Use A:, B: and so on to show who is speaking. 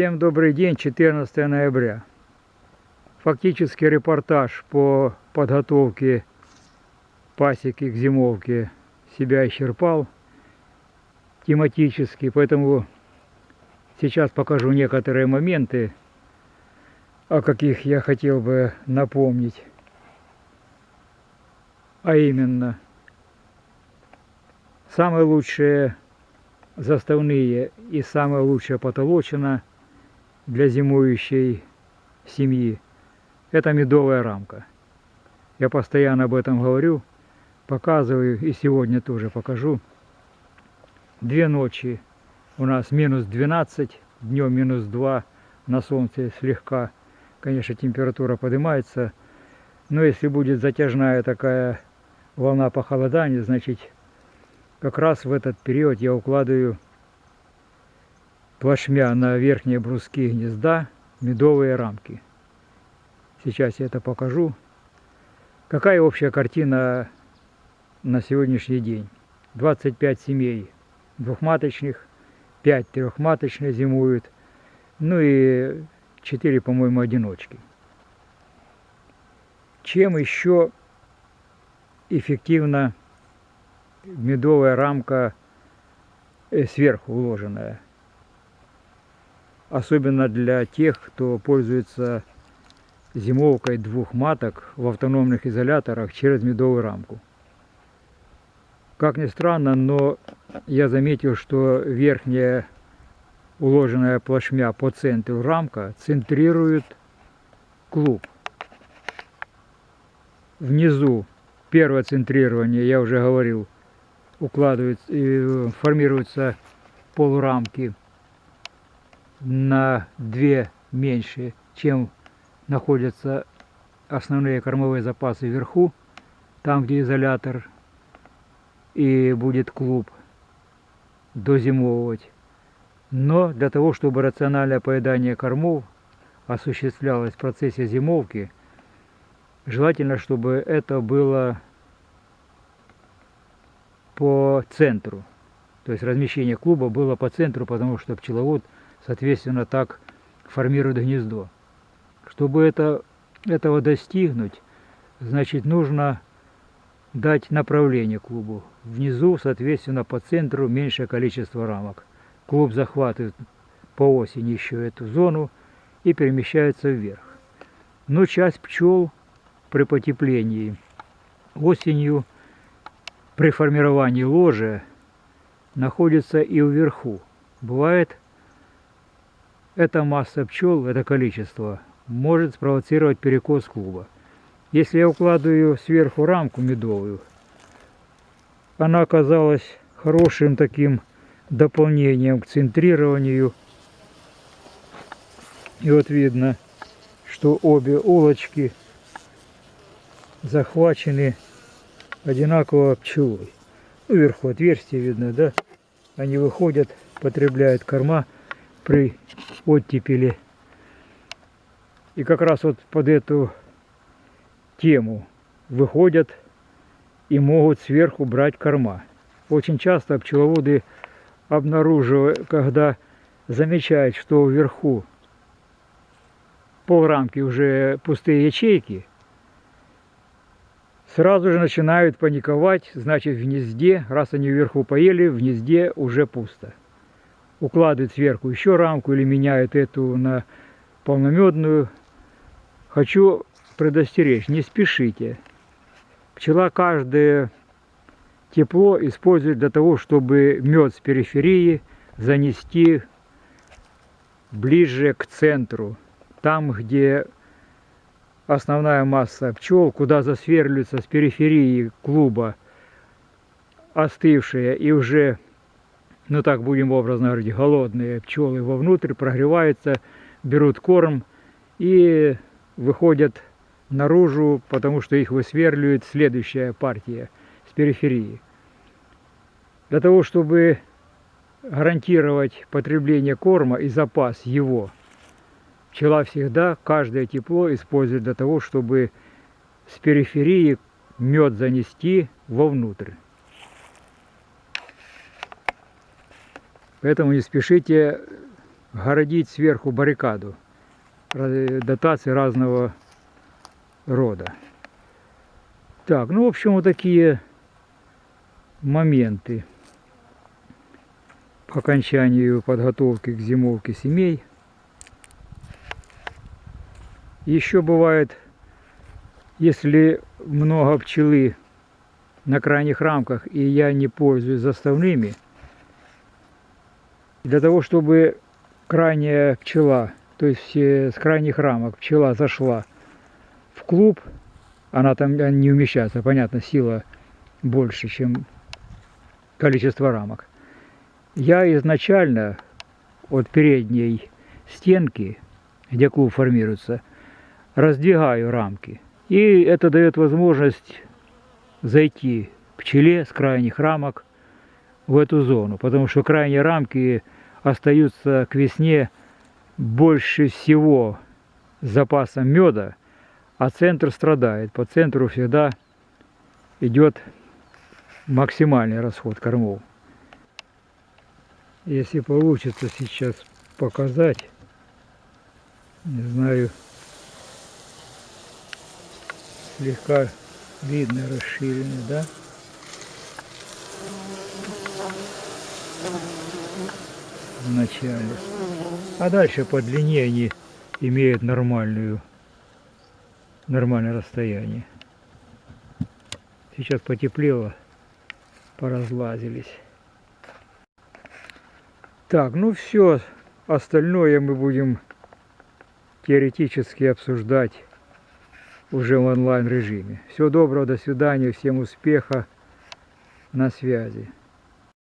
A: Всем добрый день, 14 ноября. Фактически репортаж по подготовке пасеки к зимовке себя исчерпал тематически, поэтому сейчас покажу некоторые моменты, о каких я хотел бы напомнить. А именно, самые лучшие заставные и самая лучшая потолочина для зимующей семьи – это медовая рамка. Я постоянно об этом говорю, показываю и сегодня тоже покажу. Две ночи у нас минус 12, днем минус 2, на солнце слегка, конечно, температура поднимается. Но если будет затяжная такая волна похолодания, значит, как раз в этот период я укладываю плашмя на верхние бруски гнезда медовые рамки. Сейчас я это покажу. Какая общая картина на сегодняшний день? 25 семей двухматочных, 5 трехматочных зимуют, ну и 4, по-моему, одиночки. Чем еще эффективна медовая рамка э, сверху уложенная? особенно для тех, кто пользуется зимовкой двух маток в автономных изоляторах через медовую рамку. Как ни странно, но я заметил, что верхняя уложенная плашмя по центру рамка центрирует клуб. Внизу первое центрирование, я уже говорил, укладывается, э, формируются полурамки на две меньше, чем находятся основные кормовые запасы вверху, там где изолятор и будет клуб дозимовывать. Но для того, чтобы рациональное поедание кормов осуществлялось в процессе зимовки, желательно, чтобы это было по центру. То есть размещение клуба было по центру, потому что пчеловод – соответственно, так формирует гнездо. Чтобы это, этого достигнуть, значит, нужно дать направление клубу. Внизу, соответственно, по центру меньшее количество рамок. Клуб захватывает по осени еще эту зону и перемещается вверх. Но часть пчел при потеплении осенью при формировании ложа находится и вверху. Бывает эта масса пчел, это количество, может спровоцировать перекос клуба. Если я укладываю сверху рамку медовую, она оказалась хорошим таким дополнением к центрированию. И вот видно, что обе улочки захвачены одинаково пчелой. Ну, вверху отверстие видно, да? Они выходят, потребляют корма при оттепели. И как раз вот под эту тему выходят и могут сверху брать корма. Очень часто пчеловоды обнаруживают, когда замечают, что вверху полрамки уже пустые ячейки, сразу же начинают паниковать, значит в гнезде, раз они вверху поели, в гнезде уже пусто укладывает сверху еще рамку или меняет эту на полномедную. Хочу предостеречь, не спешите. Пчела каждое тепло использует для того, чтобы мед с периферии занести ближе к центру. Там, где основная масса пчел, куда засверливается с периферии клуба остывшая и уже ну так будем образно говорить, голодные пчелы вовнутрь прогреваются, берут корм и выходят наружу, потому что их высверливает следующая партия периферии. Для того, чтобы гарантировать потребление корма и запас его, пчела всегда каждое тепло использует для того, чтобы с периферии мед занести вовнутрь. Поэтому не спешите городить сверху баррикаду дотаций разного рода. Так, ну, в общем, вот такие моменты по окончанию подготовки к зимовке семей. Еще бывает, если много пчелы на крайних рамках, и я не пользуюсь заставными, для того, чтобы крайняя пчела, то есть с крайних рамок пчела зашла в клуб, она там не умещается, понятно, сила больше, чем количество рамок. Я изначально от передней стенки, где клуб формируется, раздвигаю рамки. И это дает возможность зайти пчеле с крайних рамок в эту зону, потому что крайние рамки остаются к весне больше всего запасом меда, а центр страдает. По центру всегда идет максимальный расход кормов. Если получится сейчас показать, не знаю, слегка видно расширенный, да? В начале. А дальше по длине они имеют нормальную, нормальное расстояние. Сейчас потеплело, поразлазились. Так, ну все, остальное мы будем теоретически обсуждать уже в онлайн режиме. Всего доброго, до свидания, всем успеха, на связи.